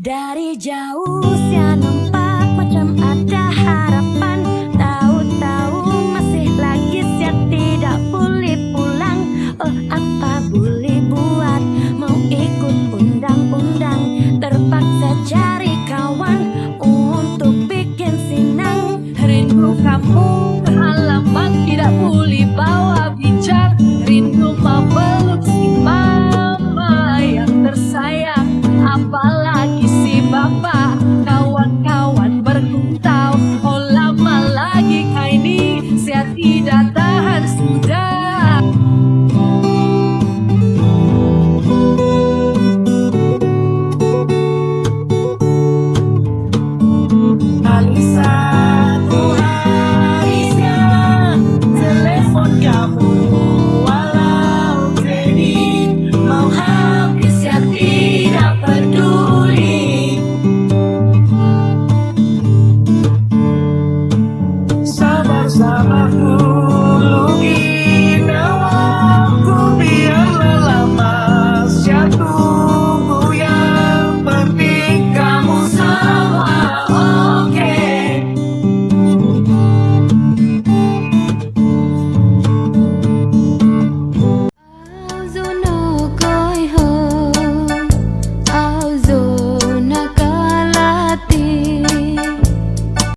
Dari jauh nampak 哪怕孤独。